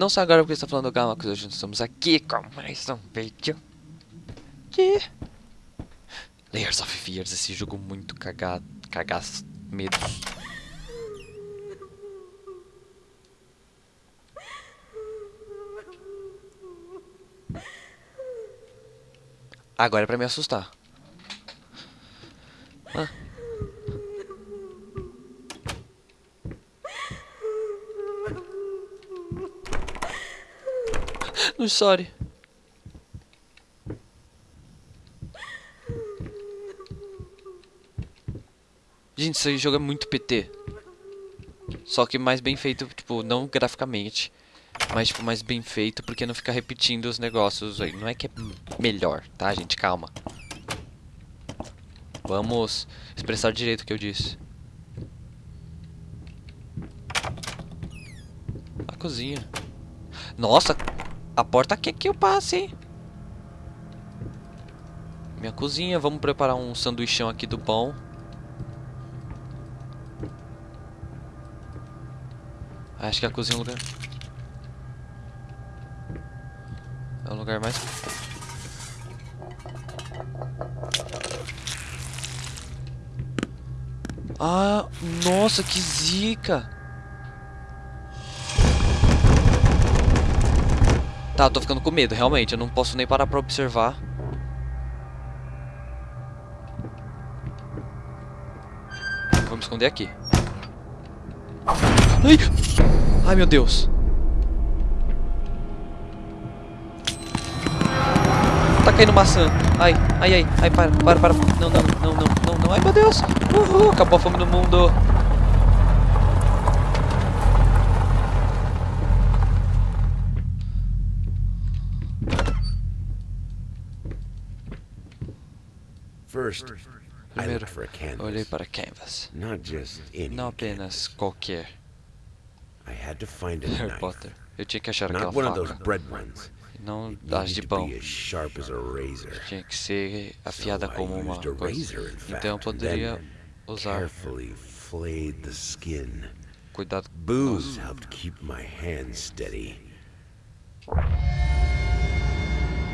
Não só agora porque está falando Gama, que hoje estamos aqui com mais um vídeo de Layers of Fears, esse jogo muito cagado, cagaço, medo. Agora é pra me assustar. Ah. No sorry. Gente, esse jogo é muito PT. Só que mais bem feito, tipo, não graficamente. Mas, tipo, mais bem feito porque não fica repetindo os negócios aí. Não é que é melhor, tá, gente? Calma. Vamos expressar direito o que eu disse. A cozinha. Nossa, a porta quer que eu passe? Minha cozinha, vamos preparar um sanduichão aqui do pão. Acho que a cozinha é um lugar... É o lugar mais... Ah, nossa, que zica! Tá, tô ficando com medo, realmente. Eu não posso nem parar pra observar. Vou me esconder aqui. Ai! Ai, meu Deus. Tá caindo maçã. Ai, ai, ai. Ai, para, para, para. Não, não, não, não, não, não. Ai, meu Deus. Uhul, acabou a fome no mundo. Primeiro, looked for a canvas. olhei para canvas. Not just any Não apenas qualquer I had to find a Harry knife. Potter. Eu tinha que achar aquela Not one of those faca. bread ones. Não das de pão. be as sharp as a razor. Tinha que ser afiada como uma coisa. Então eu poderia usar Carefully flayed the skin. cuidado. Booze helped keep my hands steady.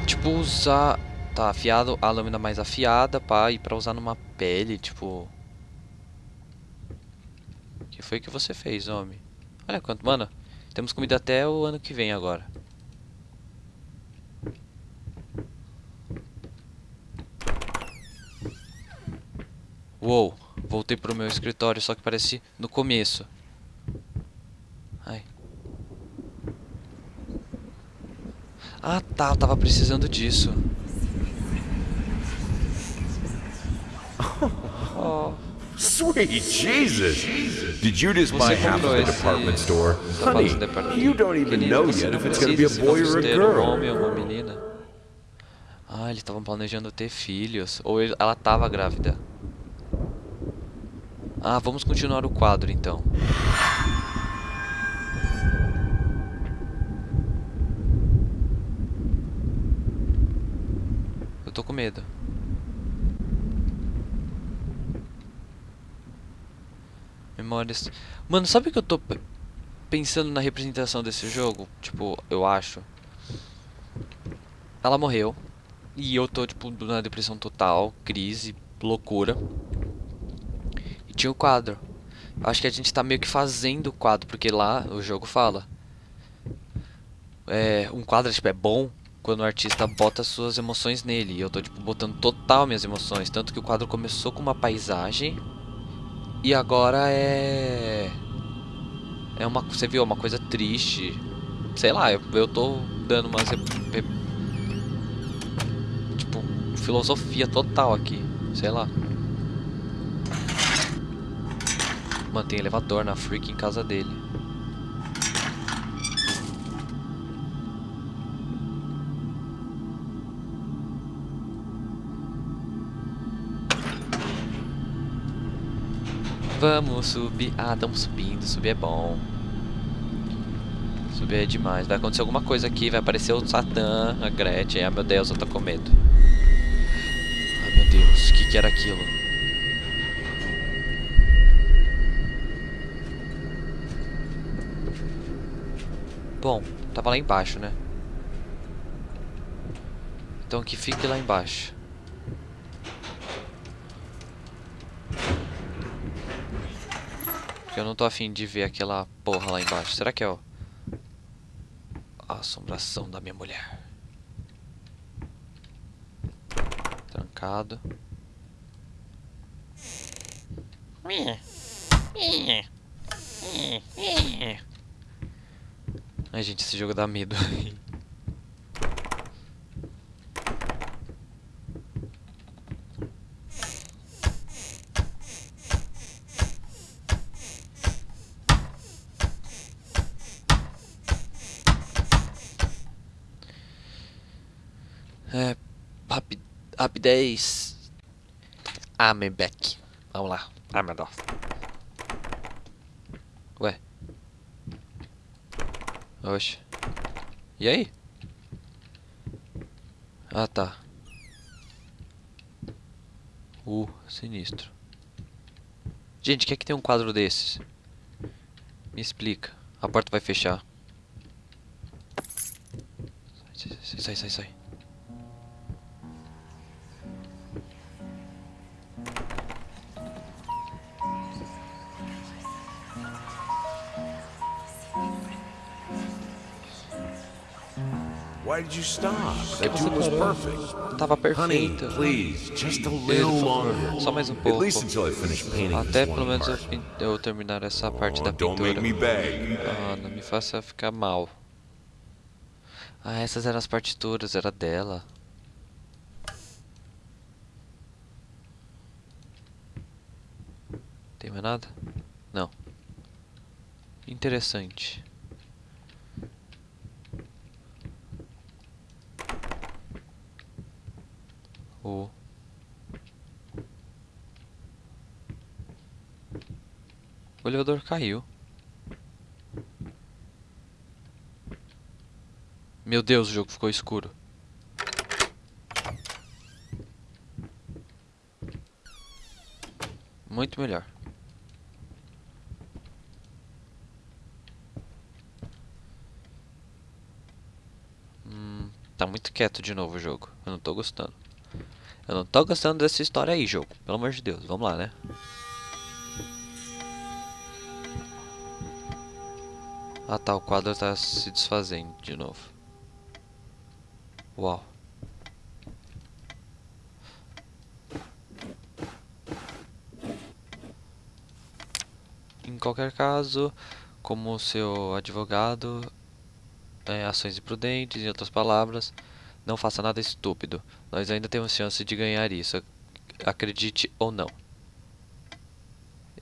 Tipo, usar. Tá afiado, a lâmina mais afiada, pá, e pra usar numa pele, tipo. Que foi que você fez, homem? Olha quanto, mano. Temos comida até o ano que vem agora. Uou, voltei pro meu escritório, só que parece no começo. Ai. Ah tá, eu tava precisando disso. Oh, Sweet Jesus! Did you just buy half of the department store? Honey, you don't even know yet if it's gonna be a boy or a girl. Ah, eles estavam planejando ter filhos. Ou ele- ela tava grávida. Ah, vamos continuar o quadro então. Eu tô com medo. Memórias. Mano, sabe que eu tô pe- pensando na representação desse jogo? Tipo, eu acho. Ela morreu. E eu tô, tipo, na depressão total, crise, loucura. E tinha o quadro. Acho que a gente tá meio que fazendo o quadro, porque lá o jogo fala. É, um quadro tipo, é bom quando o artista bota suas emoções nele. E eu tô tipo botando total minhas emoções, tanto que o quadro começou com uma paisagem e agora é é uma, você viu, uma coisa triste. Sei lá, eu, eu tô dando umas tipo filosofia total aqui, sei lá. Mantém elevador na freak em casa dele. Vamos subir. Ah, estamos subindo. Subir é bom. Subir é demais. Vai acontecer alguma coisa aqui. Vai aparecer o Satã, a Gretchen. Ah, meu Deus, eu tô com medo. Ai, meu Deus. O que, que era aquilo? Bom, Tava lá embaixo, né? Então que fique lá embaixo. Porque eu não tô afim de ver aquela porra lá embaixo. Será que é o... A assombração da minha mulher. Trancado. Ai, gente, esse jogo dá medo. É, rapi rapidez. I'm back. Vamos lá. Ai, meu Deus. Ué. Oxe. E aí? Ah, tá. Uh, sinistro. Gente, quer que tem um quadro desses? Me explica. A porta vai fechar. Sai, sai, sai, sai. Why did you stop? That tune was perfect. Tava Honey, perfeita. please, just a little longer. Só mais um At pouco. least until I finish painting Até pelo menos eu, eu terminar essa parte Oh, da don't make pintura. me beg. Ah, não me faça ficar mal. Ah, essas eram as partituras, era dela. Tem mais nada? Não. Interessante. O O elevador caiu. Meu Deus, o jogo ficou escuro. Muito melhor. Hum, tá muito quieto de novo o jogo. Eu não tô gostando. Eu não tô gostando dessa história aí, jogo. Pelo amor de Deus. Vamos lá, né? Ah tá, o quadro tá se desfazendo de novo. Uau. Em qualquer caso, como seu advogado, é, ações imprudentes, em outras palavras, não faça nada estúpido. Nós ainda temos chance de ganhar isso, ac- acredite ou não.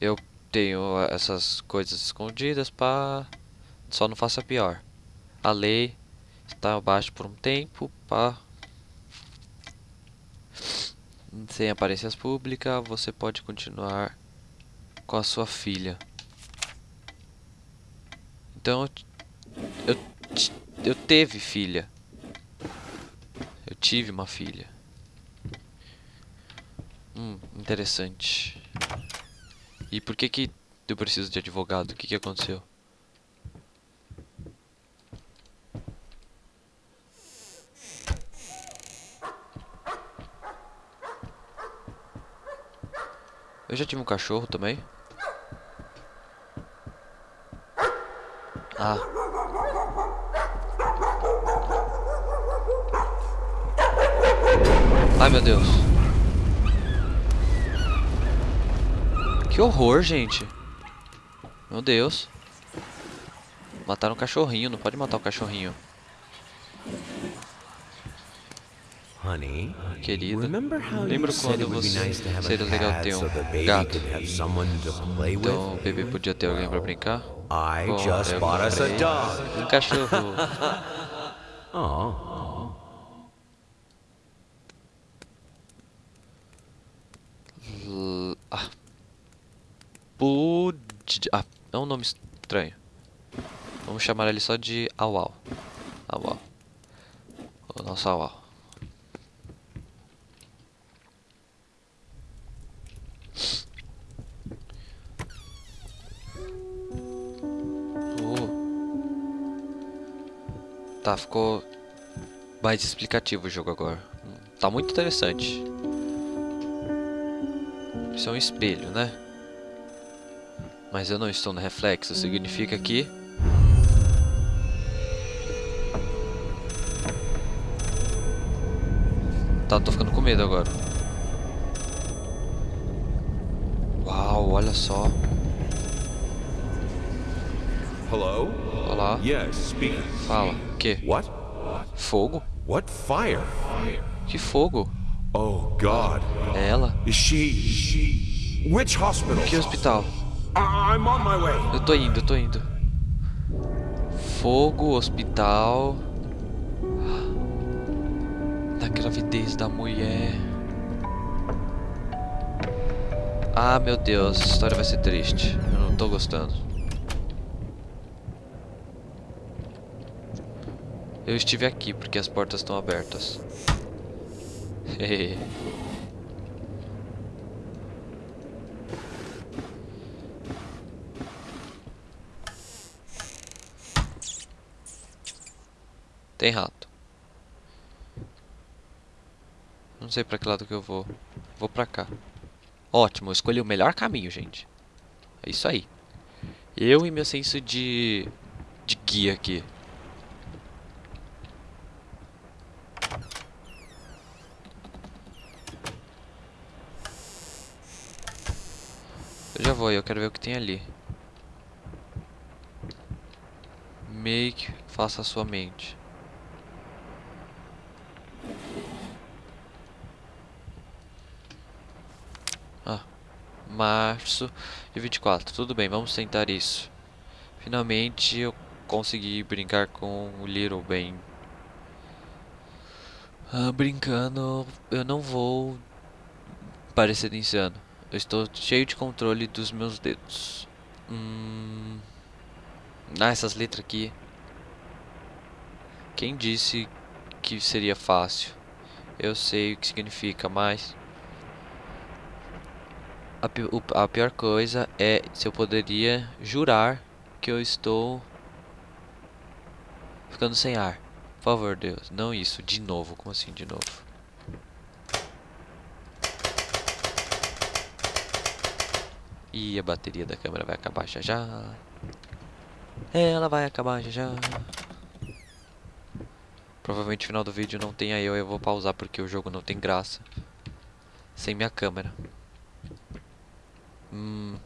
Eu tenho essas coisas escondidas para só não faça pior. A lei está abaixo por um tempo, pá. Sem aparências públicas, você pode continuar com a sua filha. Então, eu eu teve filha. Eu tive uma filha. Hum, interessante. E por que que eu preciso de advogado? O que que aconteceu? Eu já tive um cachorro também. Ah. Ai meu Deus. Que horror, gente. Meu Deus. Mataram um cachorrinho, não pode matar o cachorrinho. Honey, Querida. remember how Lembra quando você nice to have seria a legal ter um gato? Então o bebê podia ter alguém pra brincar? Bom, eu comprei. Um cachorro. Oh, L- Ah. Pud... Ah, é um nome estranho. Vamos chamar ele só de Auau. Auau. O nosso Auau. Oh. Tá, ficou mais explicativo o jogo agora. Tá muito interessante. Isso é um espelho, né? Mas eu não estou no reflexo, significa que... Tá, tô ficando com medo agora. Uau, olha só. Hello? Olá. Yes. Fala. Que? What? Fogo? What fire? Que fogo? Oh God. É ela? Is she? Which hospital? Que hospital? I'm on my way. Eu tô indo, eu tô indo. Fogo, hospital. Da gravidez da mulher. Ah, meu Deus, essa história vai ser triste. Eu não tô gostando. Eu estive aqui porque as portas estão abertas. Tem rato. Não sei pra que lado que eu vou. Vou pra cá. Ótimo, eu escolhi o melhor caminho, gente. É isso aí. Eu e meu senso de... De guia aqui. Vou, eu quero ver o que tem ali. Make, faça a sua mente. Ah, março de 24. Tudo bem, vamos tentar isso. Finalmente eu consegui brincar com o Little Ben. Ah, brincando, eu não vou parecer insano. Eu estou cheio de controle dos meus dedos. Hum... Ah, essas letras aqui. Quem disse que seria fácil? Eu sei o que significa, mas... A, pi- a pior coisa é se eu poderia jurar que eu estou ficando sem ar. Por favor, Deus, não isso, de novo. Como assim, de novo? E a bateria da câmera vai acabar já já. Ela vai acabar já já. Provavelmente no final do vídeo não tenha eu, eu vou pausar porque o jogo não tem graça. Sem minha câmera. Hum.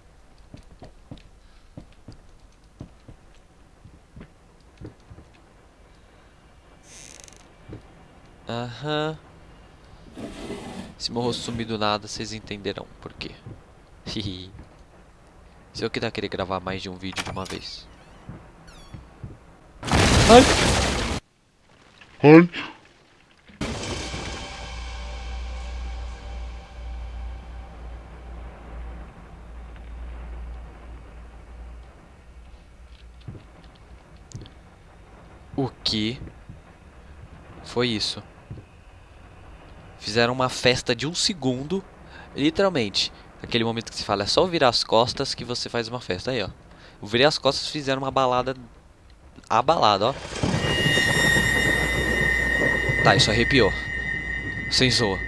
Aham. Se meu rosto do nada, vocês entenderão por quê. Hihi. Se eu quiser querer gravar mais de um vídeo de uma vez. Ai! Ai! O que foi isso? Fizeram uma festa de um segundo, literalmente. Aquele momento que se fala, é só virar as costas que você faz uma festa. Aí, ó. Eu virei as costas fizeram uma balada. Abalada, ó. Tá, isso arrepiou. Sem zoa.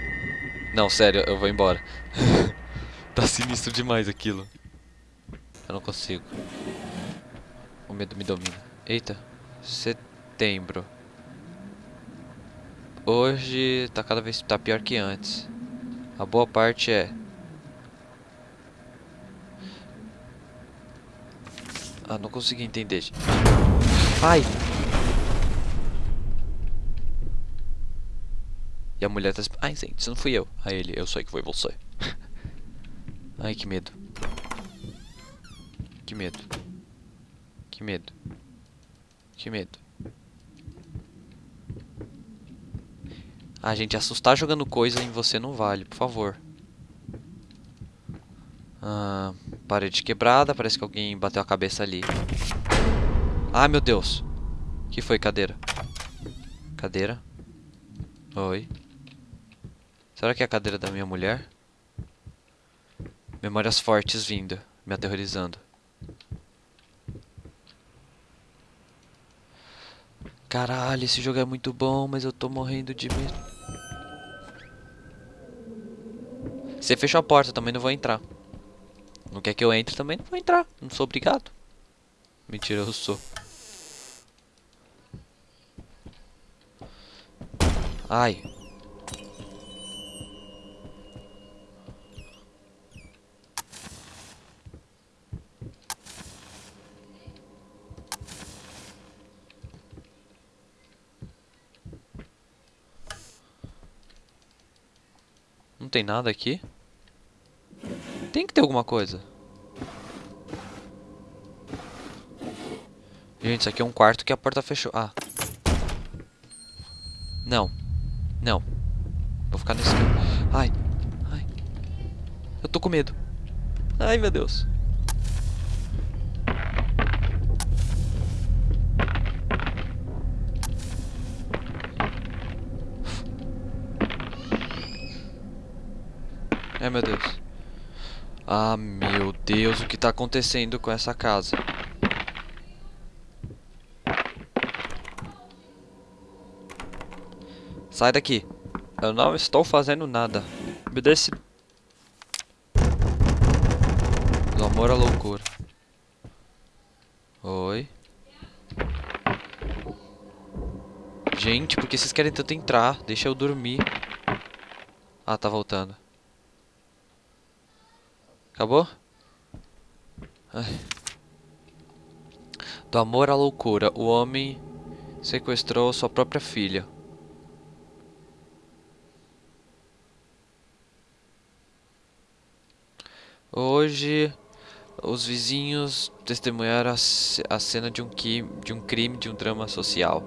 Não, sério, eu vou embora. tá sinistro demais aquilo. Eu não consigo. O medo me domina. Eita. Setembro. Hoje tá cada vez tá pior que antes. A boa parte é Ah, não consegui entender. Ai! E a mulher tá... Ai, gente, não fui eu. Aí ele, eu sei que foi você. Ai, que medo. Que medo. Que medo. Que medo. Ah, gente, assustar jogando coisa em você não vale, por favor. Ah, parede quebrada, parece que alguém bateu a cabeça ali. Ah, meu Deus. que foi, cadeira? Cadeira? Oi. Será que é a cadeira da minha mulher? Memórias fortes vindo, me aterrorizando. Caralho, esse jogo é muito bom, mas eu tô morrendo de medo. Você fechou a porta, também não vou entrar. Não quer que eu entre, também não vou entrar. Não sou obrigado. Mentira, eu sou. Ai. Não tem nada aqui? Tem que ter alguma coisa. Gente, isso aqui é um quarto que a porta fechou. Ah. Não. Não. Vou ficar nesse. Ai. Ai. Eu tô com medo. Ai, meu Deus. Ai, meu Deus. Ah, meu Deus, o que tá acontecendo com essa casa? Sai daqui. Eu não estou fazendo nada. Me dê esse... Do amor à loucura. Oi. Gente, por que vocês querem tanto entrar? Deixa eu dormir. Ah, tá voltando. Acabou? Ai. Do amor à loucura, o homem sequestrou sua própria filha. Hoje, os vizinhos testemunharam a cena de um, de um crime, de um drama social.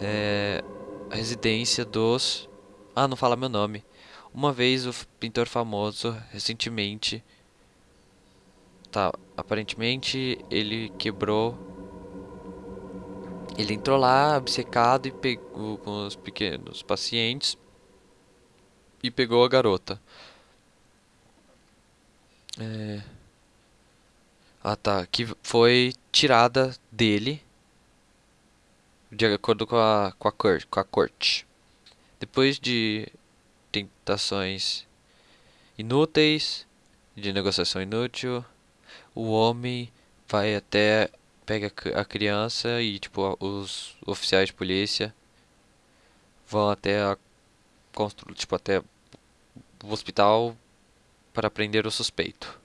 É, a residência dos... Ah, não fala meu nome. Uma vez o pintor famoso, recentemente... Tá, aparentemente ele quebrou... Ele entrou lá, obcecado, e pegou com os pequenos pacientes... E pegou a garota. É... Ah tá, que foi tirada dele de acordo com a, com a, com a corte. Depois de tentações inúteis, de negociação inútil, o homem vai até pega a criança e tipo os oficiais de polícia vão até a constru, tipo até o hospital para prender o suspeito.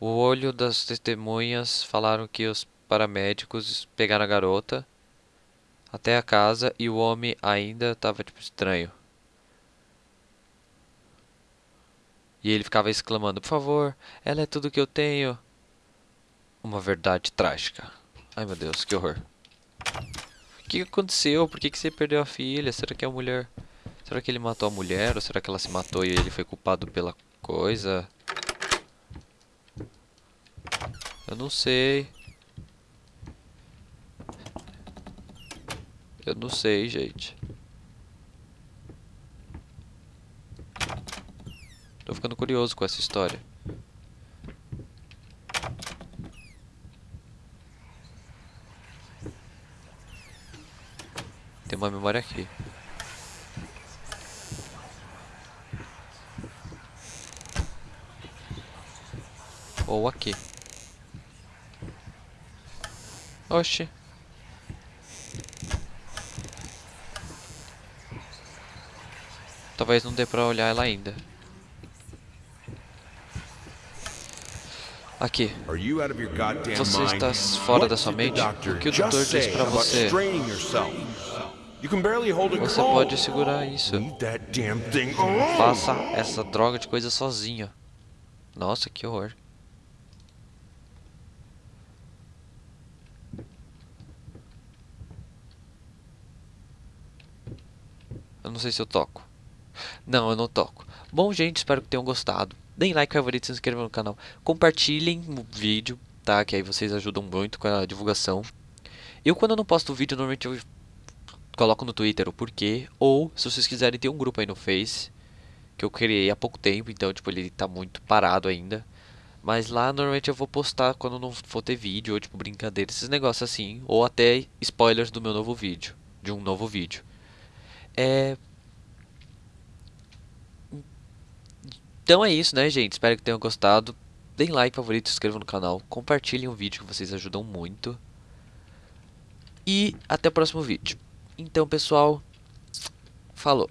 O olho das testemunhas falaram que os paramédicos pegaram a garota até a casa e o homem ainda estava tipo estranho. E ele ficava exclamando: Por favor, ela é tudo que eu tenho. Uma verdade trágica. Ai meu Deus, que horror. O que aconteceu? Por que, que você perdeu a filha? Será que é a mulher. Será que ele matou a mulher? Ou será que ela se matou e ele foi culpado pela coisa. Eu não sei. Eu não sei, gente. Tô ficando curioso com essa história. Tem uma memória aqui. Ou aqui. Oxi. Talvez não dê pra olhar ela ainda. Aqui. Você está fora da sua mente? O que o doutor disse pra você? Você pode segurar isso. Faça essa droga de coisa sozinha. Nossa, que horror. Eu não sei se eu toco. Não, eu não toco. Bom, gente, espero que tenham gostado. Deem like, favorito, se inscrevam no canal. Compartilhem o vídeo, tá? Que aí vocês ajudam muito com a divulgação. Eu, quando eu não posto vídeo, normalmente eu coloco no Twitter o porquê. Ou, se vocês quiserem, tem um grupo aí no Face. Que eu criei há pouco tempo, então, tipo, ele tá muito parado ainda. Mas lá normalmente eu vou postar quando não for ter vídeo, ou tipo brincadeira, esses negócios assim, ou até spoilers do meu novo vídeo, de um novo vídeo. É... Então é isso, né, gente? Espero que tenham gostado. Deem like, favorito, se inscrevam no canal, compartilhem o vídeo que vocês ajudam muito. E até o próximo vídeo. Então, pessoal, falou.